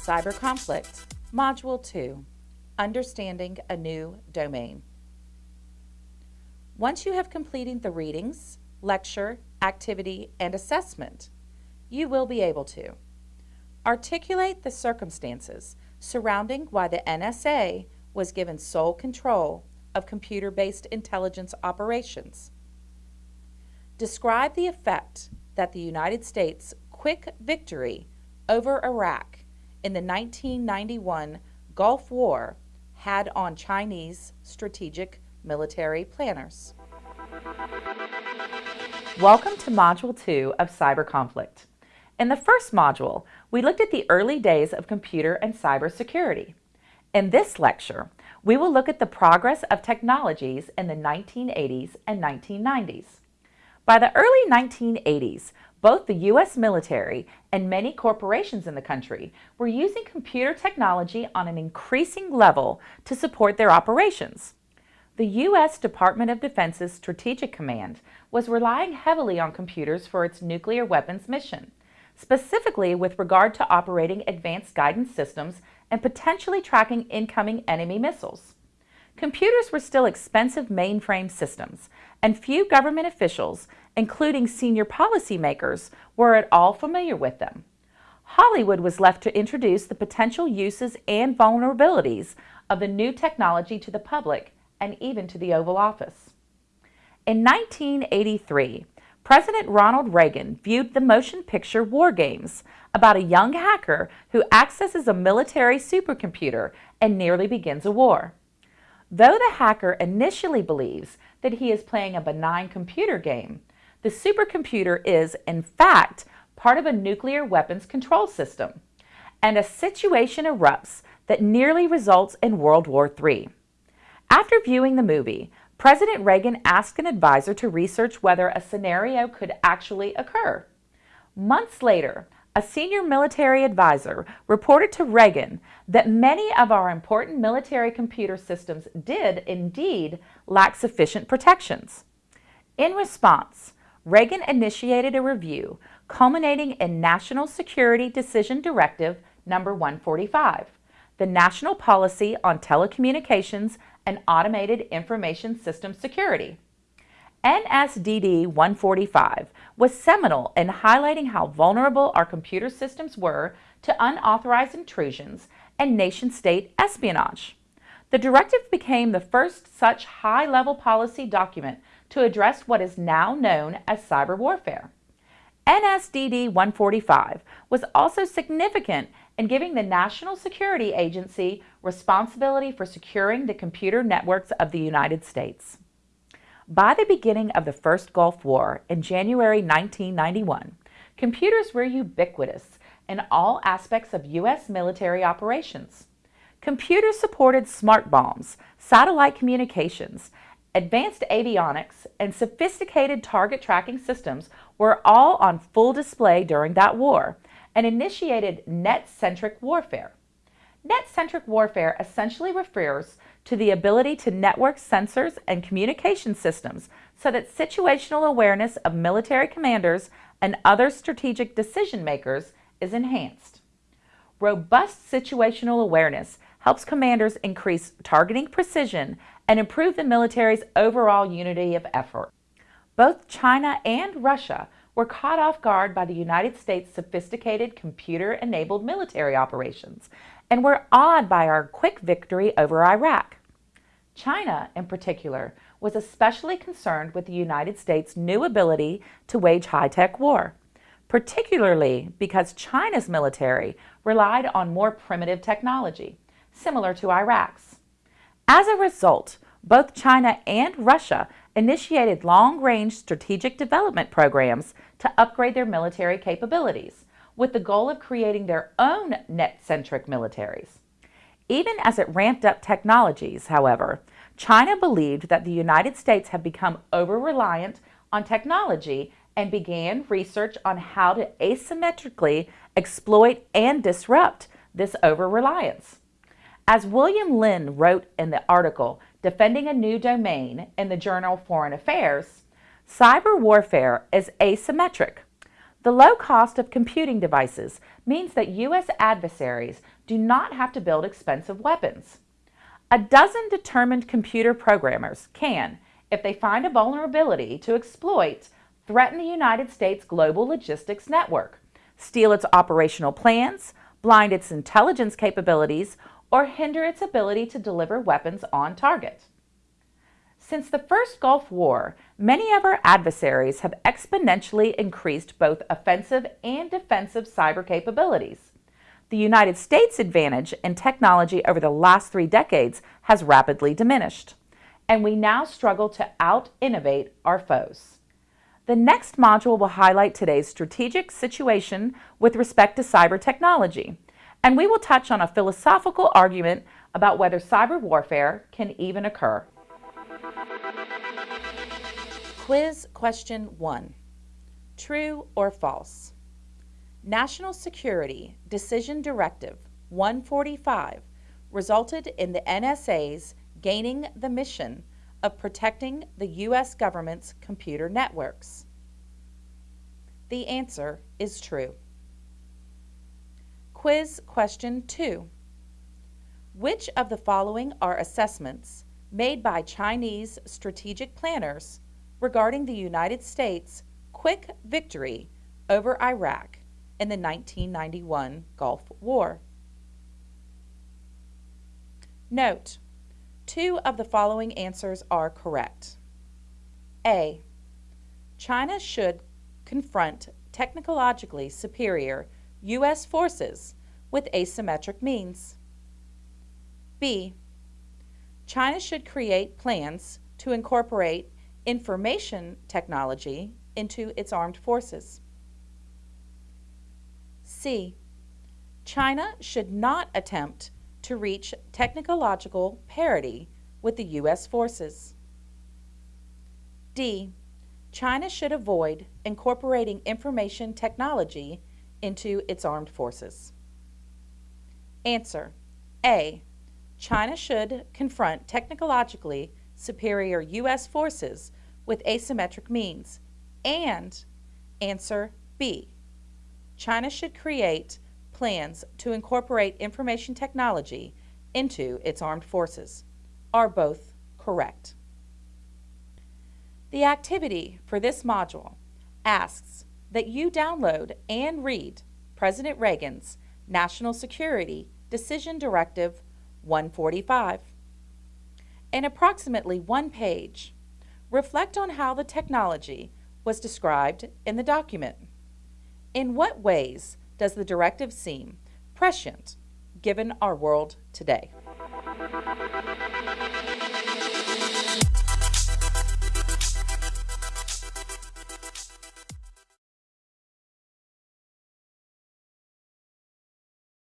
Cyber Conflict, Module 2, Understanding a New Domain. Once you have completed the readings, lecture, activity, and assessment, you will be able to articulate the circumstances surrounding why the NSA was given sole control of computer-based intelligence operations. Describe the effect that the United States' quick victory over Iraq in the 1991 Gulf War had on Chinese strategic military planners. Welcome to Module 2 of Cyber Conflict. In the first module, we looked at the early days of computer and cyber security. In this lecture, we will look at the progress of technologies in the 1980s and 1990s. By the early 1980s, both the U.S. military and many corporations in the country were using computer technology on an increasing level to support their operations. The U.S. Department of Defense's Strategic Command was relying heavily on computers for its nuclear weapons mission, specifically with regard to operating advanced guidance systems and potentially tracking incoming enemy missiles. Computers were still expensive mainframe systems, and few government officials including senior policymakers, were at all familiar with them. Hollywood was left to introduce the potential uses and vulnerabilities of the new technology to the public and even to the Oval Office. In 1983, President Ronald Reagan viewed the motion picture War Games about a young hacker who accesses a military supercomputer and nearly begins a war. Though the hacker initially believes that he is playing a benign computer game, the supercomputer is, in fact, part of a nuclear weapons control system, and a situation erupts that nearly results in World War III. After viewing the movie, President Reagan asked an advisor to research whether a scenario could actually occur. Months later, a senior military advisor reported to Reagan that many of our important military computer systems did indeed lack sufficient protections. In response, Reagan initiated a review culminating in National Security Decision Directive number 145, the National Policy on Telecommunications and Automated Information System Security. NSDD 145 was seminal in highlighting how vulnerable our computer systems were to unauthorized intrusions and nation-state espionage. The directive became the first such high-level policy document to address what is now known as cyber warfare. NSDD 145 was also significant in giving the National Security Agency responsibility for securing the computer networks of the United States. By the beginning of the First Gulf War in January 1991, computers were ubiquitous in all aspects of U.S. military operations. Computers supported smart bombs, satellite communications, Advanced avionics and sophisticated target tracking systems were all on full display during that war and initiated net-centric warfare. Net-centric warfare essentially refers to the ability to network sensors and communication systems so that situational awareness of military commanders and other strategic decision makers is enhanced. Robust situational awareness helps commanders increase targeting precision and improve the military's overall unity of effort. Both China and Russia were caught off guard by the United States' sophisticated computer-enabled military operations and were awed by our quick victory over Iraq. China, in particular, was especially concerned with the United States' new ability to wage high-tech war, particularly because China's military relied on more primitive technology, similar to Iraq's. As a result, both China and Russia initiated long-range strategic development programs to upgrade their military capabilities, with the goal of creating their own net-centric militaries. Even as it ramped up technologies, however, China believed that the United States had become over-reliant on technology and began research on how to asymmetrically exploit and disrupt this over-reliance. As William Lynn wrote in the article Defending a New Domain in the journal Foreign Affairs, Cyber warfare is asymmetric. The low cost of computing devices means that U.S. adversaries do not have to build expensive weapons. A dozen determined computer programmers can, if they find a vulnerability to exploit, threaten the United States global logistics network, steal its operational plans, blind its intelligence capabilities, or hinder its ability to deliver weapons on target. Since the first Gulf War, many of our adversaries have exponentially increased both offensive and defensive cyber capabilities. The United States' advantage in technology over the last three decades has rapidly diminished, and we now struggle to out-innovate our foes. The next module will highlight today's strategic situation with respect to cyber technology, and we will touch on a philosophical argument about whether cyber warfare can even occur. Quiz question one. True or false? National Security Decision Directive 145 resulted in the NSA's gaining the mission of protecting the U.S. government's computer networks. The answer is true. Quiz question 2. Which of the following are assessments made by Chinese strategic planners regarding the United States' quick victory over Iraq in the 1991 Gulf War. Note, two of the following answers are correct. A. China should confront technologically superior U.S. forces with asymmetric means. B. China should create plans to incorporate information technology into its armed forces. C. China should not attempt to reach technological parity with the U.S. forces. D. China should avoid incorporating information technology into its armed forces. Answer. A. China should confront technologically superior U.S. forces with asymmetric means? And answer B. China should create plans to incorporate information technology into its armed forces. Are both correct? The activity for this module asks that you download and read President Reagan's National Security Decision Directive 145. In approximately one page, reflect on how the technology was described in the document. In what ways does the directive seem prescient given our world today?